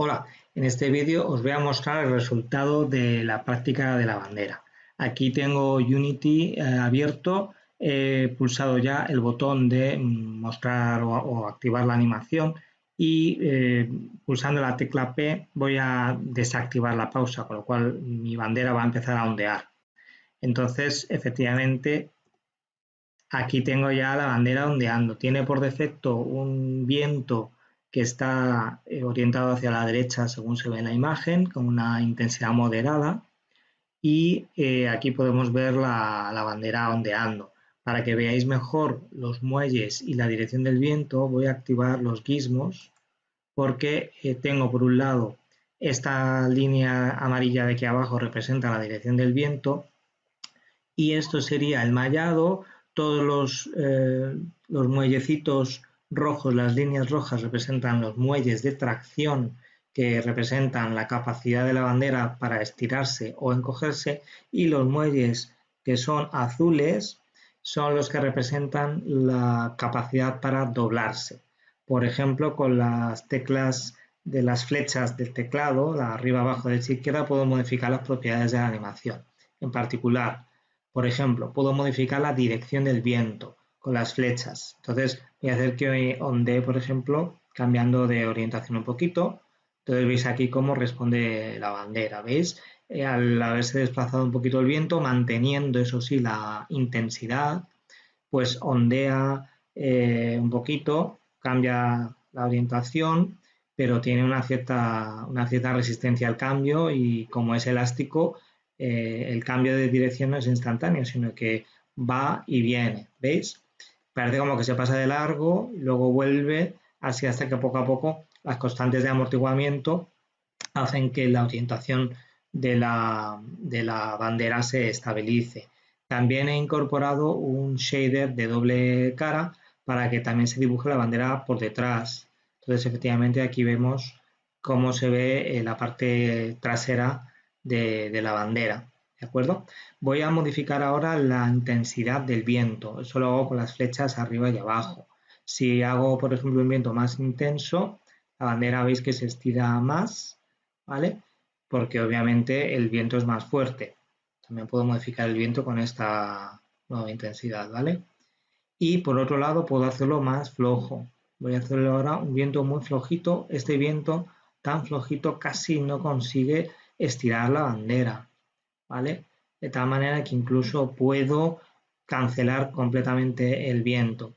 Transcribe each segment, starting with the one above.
Hola, en este vídeo os voy a mostrar el resultado de la práctica de la bandera. Aquí tengo Unity eh, abierto, he pulsado ya el botón de mostrar o, activar la animación y eh, pulsando la tecla P voy a desactivar la pausa, con lo cual mi bandera va a empezar a ondear. Entonces, efectivamente, aquí tengo ya la bandera ondeando. Tiene por defecto un viento que está eh, orientado hacia la derecha según se ve en la imagen, con una intensidad moderada. Y eh, aquí podemos ver la, bandera ondeando. Para que veáis mejor los muelles y la dirección del viento, voy a activar los gizmos, porque eh, tengo por un lado esta línea amarilla de aquí abajo representa la dirección del viento y esto sería el mallado, todos los, los muellecitos rojos, las líneas rojas representan los muelles de tracción que representan la capacidad de la bandera para estirarse o encogerse y los muelles que son azules son los que representan la capacidad para doblarse. Por ejemplo, con las teclas de las flechas del teclado, la arriba, abajo, derecha, izquierda, puedo modificar las propiedades de la animación. En particular, por ejemplo, puedo modificar la dirección del viento con las flechas. Entonces voy a hacer que ondee, por ejemplo, cambiando de orientación un poquito. Entonces veis aquí cómo responde la bandera, ¿veis? Eh, al haberse desplazado un poquito el viento, manteniendo eso sí la intensidad, pues ondea eh, un poquito, cambia la orientación, pero tiene una cierta, una cierta resistencia al cambio y como es elástico, eh, el cambio de dirección no es instantáneo, sino que va y viene, ¿veis? Parece como que se pasa de largo, y luego vuelve, así hasta que poco a poco las constantes de amortiguamiento hacen que la orientación de la, de la bandera se estabilice. También he incorporado un shader de doble cara para que también se dibuje la bandera por detrás. Entonces, efectivamente, aquí vemos cómo se ve eh, la parte trasera de, de la bandera. ¿De acuerdo? Voy a modificar ahora la intensidad del viento. Eso lo hago con las flechas arriba y abajo. Si hago, por ejemplo, un viento más intenso, la bandera veis que se estira más, ¿vale? Porque obviamente el viento es más fuerte. También puedo modificar el viento con esta nueva intensidad, ¿vale? Y por otro lado puedo hacerlo más flojo. Voy a hacerlo ahora un viento muy flojito. Este viento tan flojito casi no consigue estirar la bandera. ¿Vale? De tal manera que incluso puedo cancelar completamente el viento.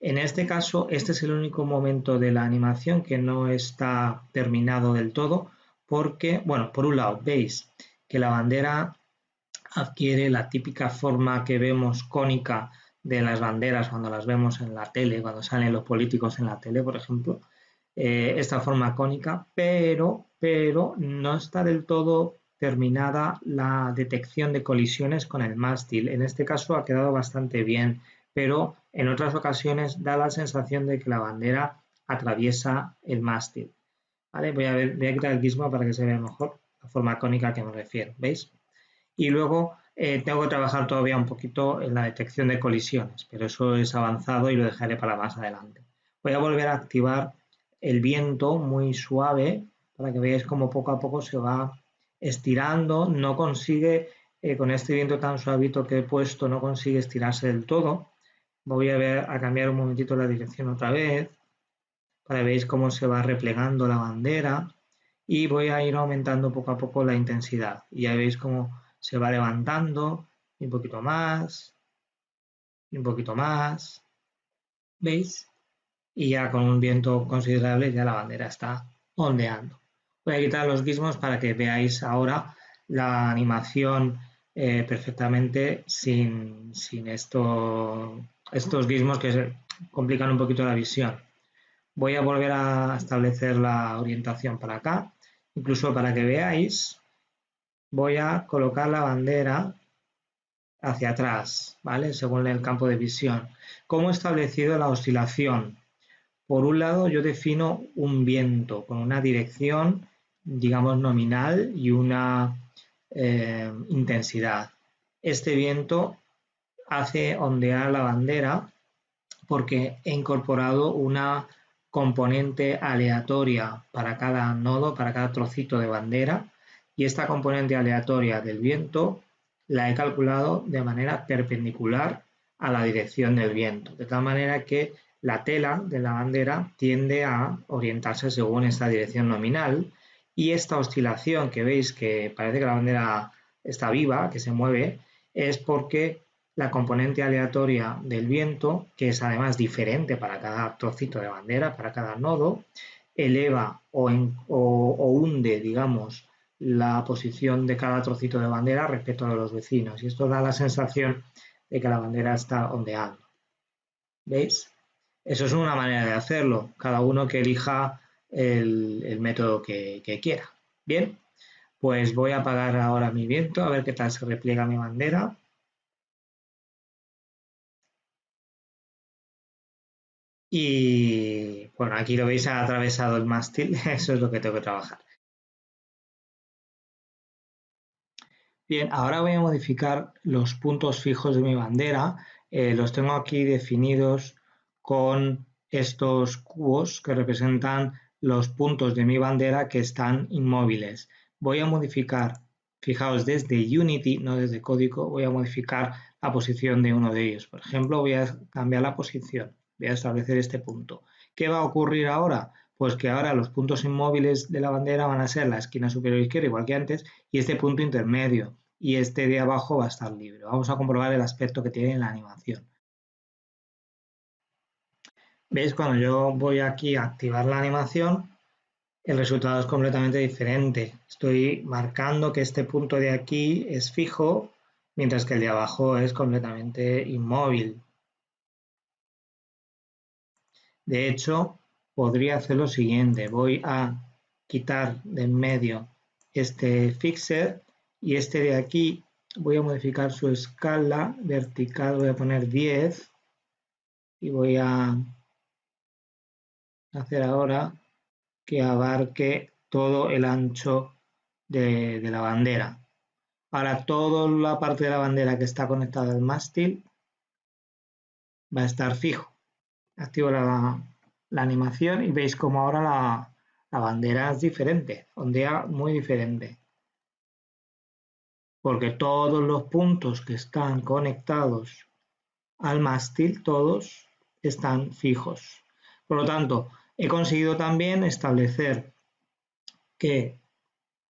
En este caso, este es el único momento de la animación que no está terminado del todo porque, bueno, por un lado, veis que la bandera adquiere la típica forma que vemos cónica de las banderas cuando las vemos en la tele, cuando salen los políticos en la tele, por ejemplo, eh, esta forma cónica, pero, pero no está del todo terminada la detección de colisiones con el mástil. En este caso ha quedado bastante bien, pero en otras ocasiones da la sensación de que la bandera atraviesa el mástil. ¿Vale? Voy, a ver, a quitar el gizmo para que se vea mejor la forma cónica que me refiero, ¿veis? Y luego eh, tengo que trabajar todavía un poquito en la detección de colisiones, pero eso es avanzado y lo dejaré para más adelante. Voy a volver a activar el viento muy suave para que veáis cómo poco a poco se va estirando, no consigue, eh, con este viento tan suavito que he puesto, no consigue estirarse del todo. Voy a, ver, a cambiar un momentito la dirección otra vez, para que veáis cómo se va replegando la bandera y voy a ir aumentando poco a poco la intensidad. Y ya veis cómo se va levantando, un poquito más, un poquito más, ¿veis? Y ya con un viento considerable ya la bandera está ondeando. Voy a quitar los gizmos para que veáis ahora la animación eh, perfectamente sin, estos gizmos que complican un poquito la visión. Voy a volver a establecer la orientación para acá, incluso para que veáis, voy a colocar la bandera hacia atrás, ¿vale? Según el campo de visión. ¿Cómo he establecido la oscilación? Por un lado, yo defino un viento con una dirección digamos, nominal y una eh, intensidad. Este viento hace ondear la bandera porque he incorporado una componente aleatoria para cada nodo, para cada trocito de bandera y esta componente aleatoria del viento la he calculado de manera perpendicular a la dirección del viento, de tal manera que la tela de la bandera tiende a orientarse según esta dirección nominal y esta oscilación que veis que parece que la bandera está viva, que se mueve, es porque la componente aleatoria del viento, que es además diferente para cada trocito de bandera, para cada nodo, eleva o, hunde, digamos, la posición de cada trocito de bandera respecto a los vecinos. Y esto da la sensación de que la bandera está ondeando. ¿Veis? Eso es una manera de hacerlo, cada uno que elija el, método que, quiera. Bien, pues voy a apagar ahora mi viento, a ver qué tal se repliega mi bandera. Y bueno, aquí lo veis, ha atravesado el mástil, eso es lo que tengo que trabajar. Bien, ahora voy a modificar los puntos fijos de mi bandera. Eh, los tengo aquí definidos con estos cubos que representan los puntos de mi bandera que están inmóviles. Voy a modificar, fijaos, desde Unity, no desde código, voy a modificar la posición de uno de ellos. Por ejemplo, voy a cambiar la posición voy a establecer este punto. ¿Qué va a ocurrir ahora? Pues que ahora los puntos inmóviles de la bandera van a ser la esquina superior izquierda, igual que antes, y este punto intermedio, y este de abajo va a estar libre. Vamos a comprobar el aspecto que tiene en la animación. ¿Veis? Cuando yo voy aquí a activar la animación, el resultado es completamente diferente. Estoy marcando que este punto de aquí es fijo, mientras que el de abajo es completamente inmóvil. De hecho, podría hacer lo siguiente. Voy a quitar de en medio este fixer y este de aquí voy a modificar su escala vertical, voy a poner 10 y voy a hacer ahora que abarque todo el ancho de, la bandera. Para toda la parte de la bandera que está conectada al mástil va a estar fijo activo la, animación y veis como ahora la, la bandera es diferente, ondea muy diferente. Porque todos los puntos que están conectados al mástil, todos están fijos. Por lo tanto, he conseguido también establecer que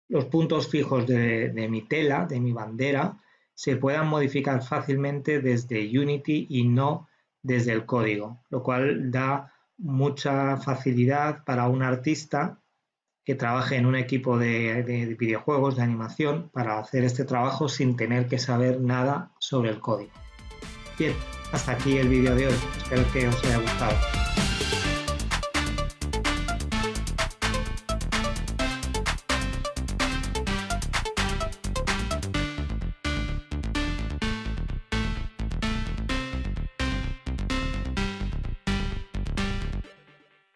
los puntos fijos de, mi tela, de mi bandera, se puedan modificar fácilmente desde Unity y no desde el código, lo cual da mucha facilidad para un artista que trabaje en un equipo de, videojuegos, de animación, para hacer este trabajo sin tener que saber nada sobre el código. Bien, hasta aquí el vídeo de hoy. Espero que os haya gustado.